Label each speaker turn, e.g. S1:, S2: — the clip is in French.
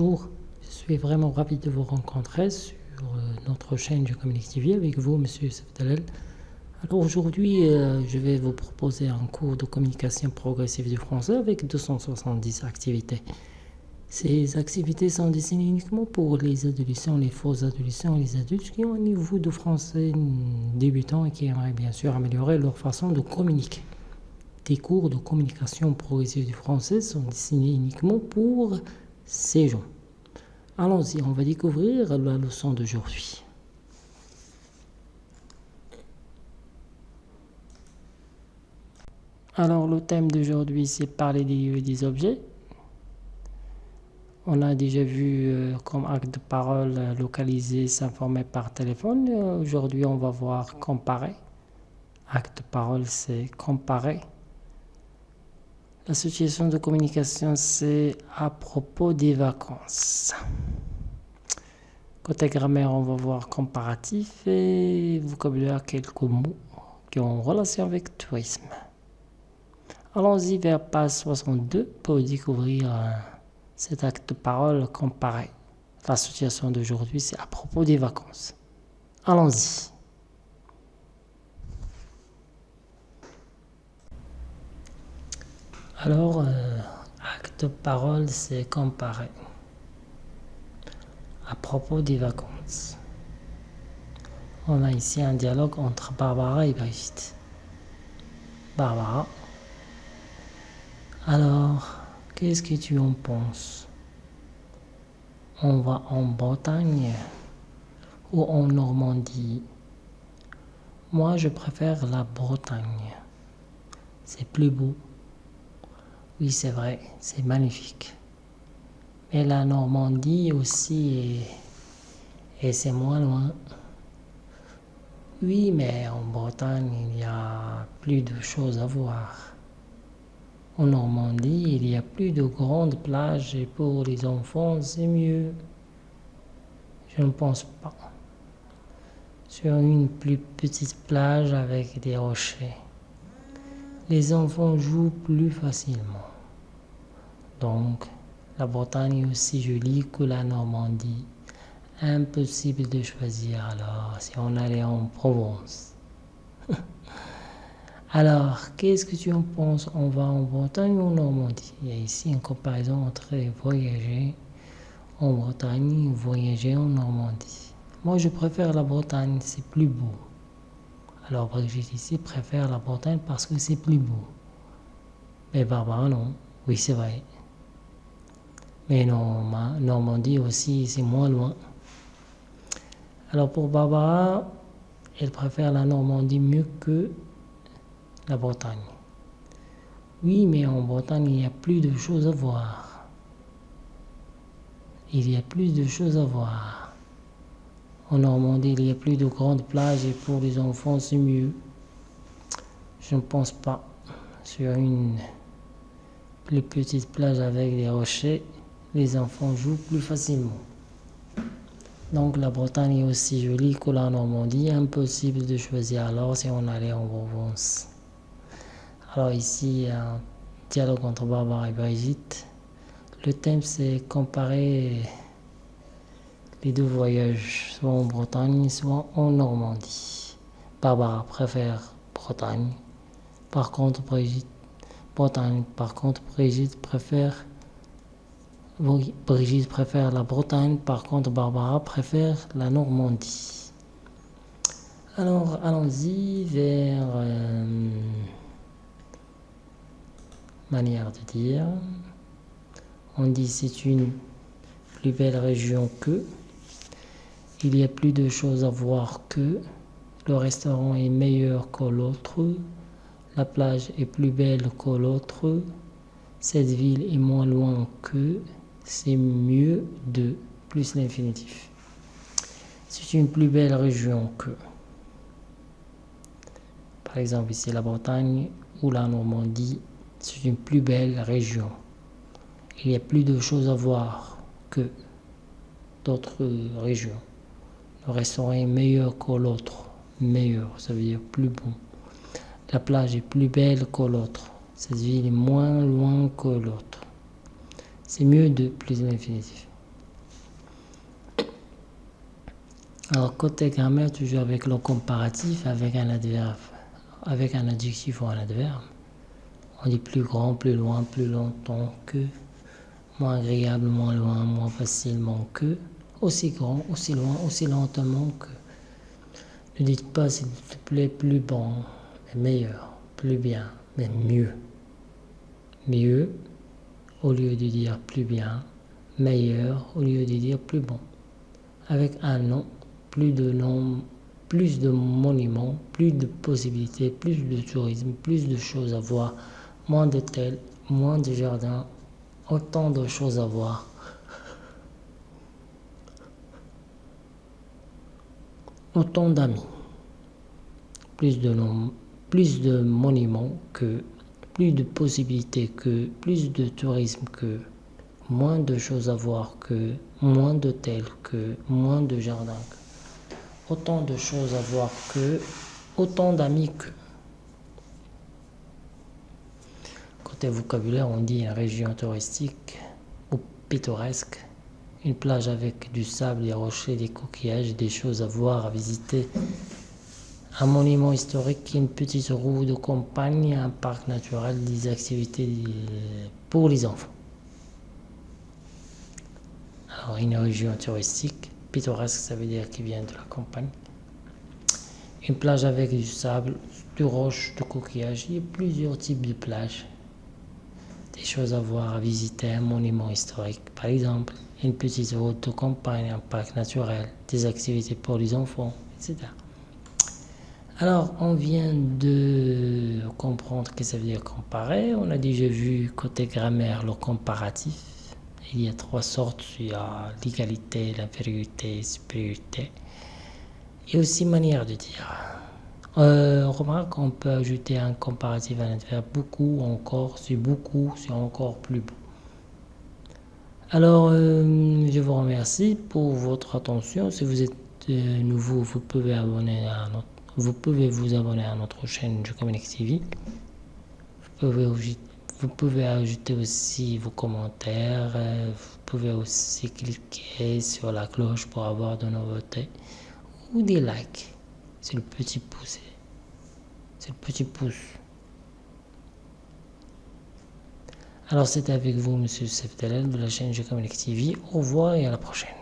S1: bonjour. Je suis vraiment ravi de vous rencontrer sur euh, notre chaîne du Communique TV avec vous, Monsieur Sefdalel. Alors aujourd'hui, euh, je vais vous proposer un cours de communication progressive du français avec 270 activités. Ces activités sont destinées uniquement pour les adolescents, les faux adolescents les adultes qui ont un niveau de français débutant et qui aimeraient bien sûr améliorer leur façon de communiquer. Des cours de communication progressive du français sont destinés uniquement pour Allons-y, on va découvrir la leçon d'aujourd'hui. Alors le thème d'aujourd'hui c'est parler des des objets. On a déjà vu euh, comme acte de parole euh, localiser, s'informer par téléphone. Aujourd'hui on va voir comparer. Acte de parole c'est comparer. La situation de communication, c'est à propos des vacances. Côté grammaire, on va voir comparatif et vocabulaire, quelques mots qui ont relation avec tourisme. Allons-y vers page 62 pour découvrir euh, cet acte parole comparé. La situation d'aujourd'hui, c'est à propos des vacances. Allons-y. Alors, euh, acte parole, c'est comparer. À propos des vacances. On a ici un dialogue entre Barbara et Brigitte. Barbara. Alors, qu'est-ce que tu en penses? On va en Bretagne ou en Normandie? Moi, je préfère la Bretagne. C'est plus beau. Oui, c'est vrai, c'est magnifique. Mais la Normandie aussi, et c'est moins loin. Oui, mais en Bretagne, il y a plus de choses à voir. En Normandie, il y a plus de grandes plages et pour les enfants, c'est mieux. Je ne pense pas. Sur une plus petite plage avec des rochers, les enfants jouent plus facilement. Donc, la Bretagne est aussi jolie que la Normandie. Impossible de choisir alors si on allait en Provence. alors, qu'est-ce que tu en penses? On va en Bretagne ou en Normandie? Il y a ici une comparaison entre voyager en Bretagne et voyager en Normandie. Moi, je préfère la Bretagne, c'est plus beau. Alors, Brigitte ici préfère la Bretagne parce que c'est plus beau. Mais Barbara, non. Oui, c'est vrai. Mais Normandie aussi, c'est moins loin. Alors pour Barbara, elle préfère la Normandie mieux que la Bretagne. Oui, mais en Bretagne, il y a plus de choses à voir. Il y a plus de choses à voir. En Normandie, il y a plus de grandes plages et pour les enfants, c'est mieux. Je ne pense pas. Sur une plus petite plage avec des rochers, les enfants jouent plus facilement. Donc la Bretagne est aussi jolie que la Normandie, impossible de choisir alors si on allait en Provence. Alors ici, un dialogue entre Barbara et Brigitte. Le thème c'est comparer les deux voyages, soit en Bretagne, soit en Normandie. Barbara préfère Bretagne. Par contre, Brigitte, préfère Brigitte préfère la Bretagne, par contre Barbara préfère la Normandie. Alors allons-y vers euh, manière de dire. On dit c'est une plus belle région que. Il y a plus de choses à voir que. Le restaurant est meilleur que l'autre. La plage est plus belle que l'autre. Cette ville est moins loin que c'est mieux de plus l'infinitif. C'est une plus belle région que, par exemple ici la Bretagne ou la Normandie, c'est une plus belle région. Il y a plus de choses à voir que d'autres régions. Le restaurant est meilleur que l'autre. Meilleur, ça veut dire plus bon. La plage est plus belle que l'autre. Cette ville est moins loin que l'autre. C'est mieux de plus l'infinitif. Alors côté grammaire, toujours avec le comparatif, avec un adverbe, avec un adjectif ou un adverbe. On dit plus grand, plus loin, plus longtemps que, moins agréable, moins loin, moins facilement que aussi grand, aussi loin, aussi lentement que. Ne dites pas, s'il te plaît, plus bon, mais meilleur, plus bien, mais mieux. Mieux, au lieu de dire plus bien, meilleur, au lieu de dire plus bon. Avec un nom, plus de noms, plus de monuments, plus de possibilités, plus de tourisme, plus de choses à voir, moins d'hôtels, moins de jardins, autant de choses à voir. Autant d'amis, plus de plus de monuments que, plus de possibilités que, plus de tourisme que, moins de choses à voir que, moins d'hôtels que, moins de jardins autant de choses à voir que, autant d'amis que. Côté vocabulaire, on dit une région touristique ou pittoresque, une plage avec du sable, des rochers, des coquillages, des choses à voir, à visiter, un monument historique, une petite roue de campagne, un parc naturel, des activités pour les enfants. Alors, une région touristique, pittoresque, ça veut dire qu'il vient de la campagne. Une plage avec du sable, du roche, du coquillage. Il y a plusieurs types de plages. Des choses à voir, à visiter, un monument historique, par exemple, une petite route de campagne, un parc naturel, des activités pour les enfants, etc. Alors, on vient de comprendre que ça veut dire comparer. On a déjà vu côté grammaire le comparatif. Il y a trois sortes. Il y a l'égalité, l'infériorité, supériorité. Et aussi manière de dire. Euh, on remarque qu'on peut ajouter un comparatif à l'adverbe beaucoup, encore, c'est beaucoup, c'est encore plus beau. Alors, euh, je vous remercie pour votre attention. Si vous êtes euh, nouveau, vous pouvez vous abonner à notre chaîne Je Communique TV. Vous pouvez, vous pouvez ajouter aussi vos commentaires. Vous pouvez aussi cliquer sur la cloche pour avoir de nouveautés. Ou des likes. C'est le petit pouce. C'est le petit pouce. Alors c'est avec vous, Monsieur Seftelel de la chaîne Je Communique TV. Au revoir et à la prochaine.